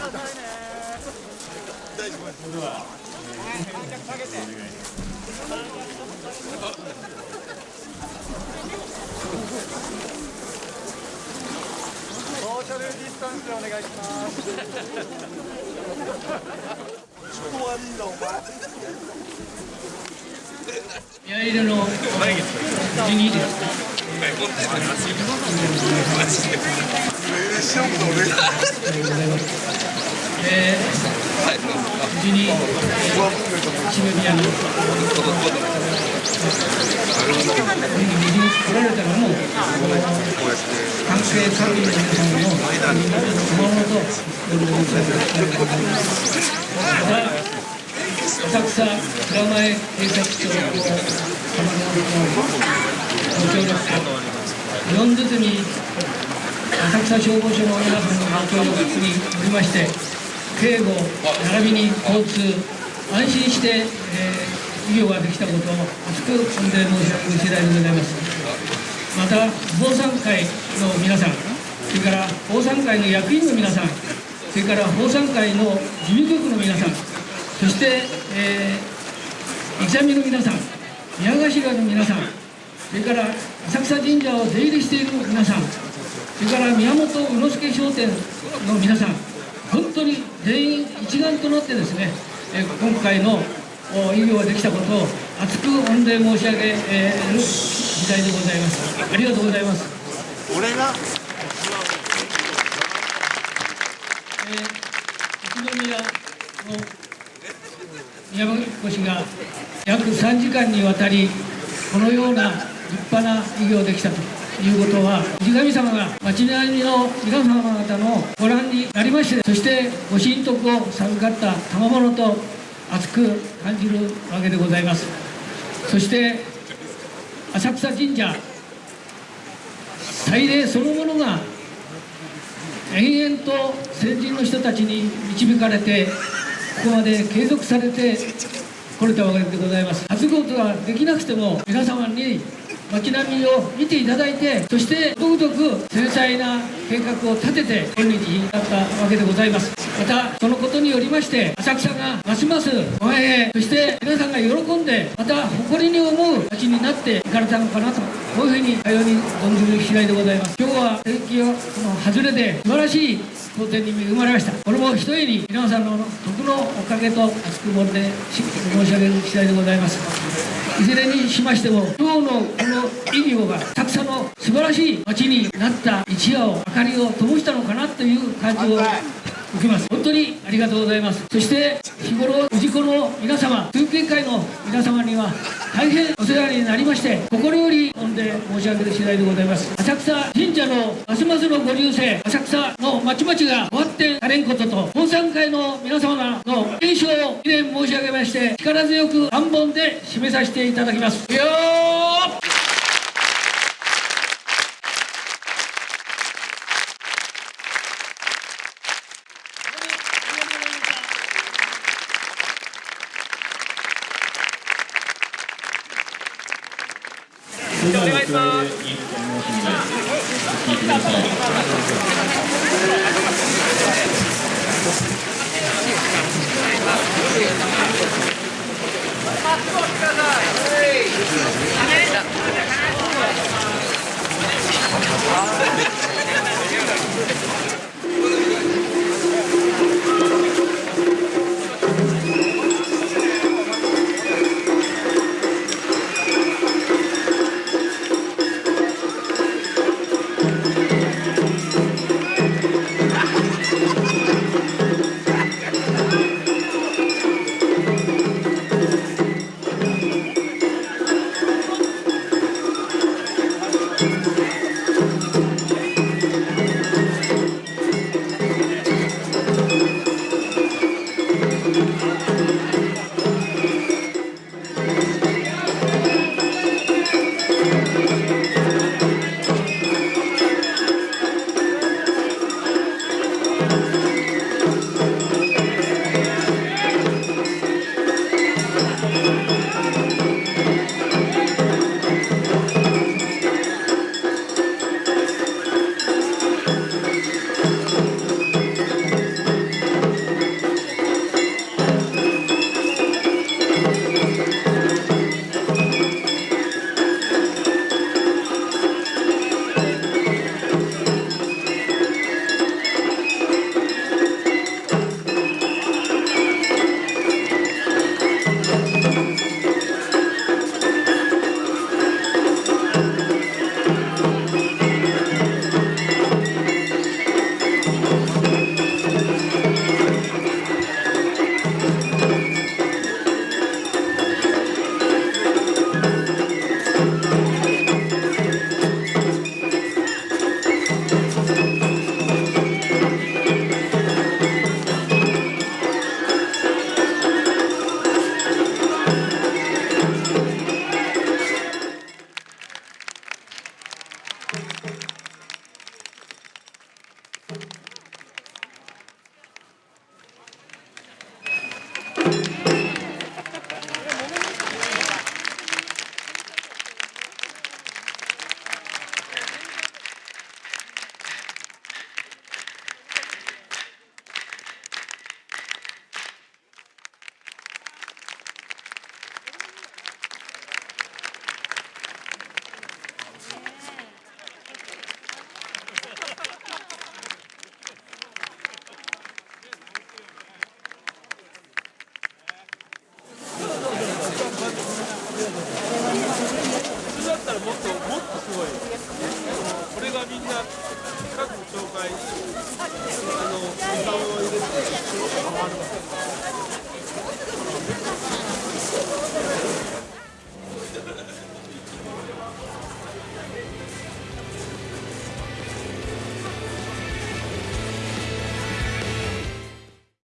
ソーシャルディスタンスでお願い。します宮入れの12時ですえー、無事に、えー、締め宮の無事に来られたのも関係各位の皆さんのお守りと夜のまた浅草蔵前警察庁の様々なご協力と日本ずつに浅草消防署の皆さんのご協力によりまして警護並びに交通安心して、えー、医療ができたことを厚く御礼申し上げる次第でございます。また防災会の皆さんそれから防災会の役員の皆さんそれから防災会の事務局の皆さんそして、えー、イの皆さん宮頭の皆さんそれから浅草神社を出入りしている皆さんそれから宮本宇之助商店の皆さん本当に全員一丸となってですね、えー、今回の医療ができたことを厚く御礼申し上げる次第でございます。ありがとうございます。俺が？えー、宇都宮の宮越が約3時間にわたりこのような立派な医療できたということは氏神様が町並みの皆様方のご覧になりましてそしてご神徳を授かった賜物と熱く感じるわけでございます。そして浅草神社祭礼そのものが延々と先人の人たちに導かれてここまで継続されてこれたわけでございます。初ことができなくても皆様に街並みを見ていただいてそしてとくとく繊細な計画を立てて今日になったわけでございます。またそのことによりまして浅草がますます繁栄そして皆さんが喜んでまた誇りに思う街になっていかれたのかなとこういうふうにかように存じる次第でございます。今日は天気を外れで素晴らしい当店に恵まれました。これもひとえに皆さんの徳のおかげと厚くもって申し上げる次第でございます。いずれにしましても今日のこの意義がたくさんの素晴らしい街になった一夜を明かりを灯したのかなという感じを受けます。本当にありがとうございます。そして日頃氏子の皆様通勤会の皆様には大変お世話になりまして心より御礼申し上げる次第でございます。浅草神社のますますのご流星浅草のまちまちが終わってされんことと本山会の皆様の題して力強く3本で締めさせていただきますよお願いします。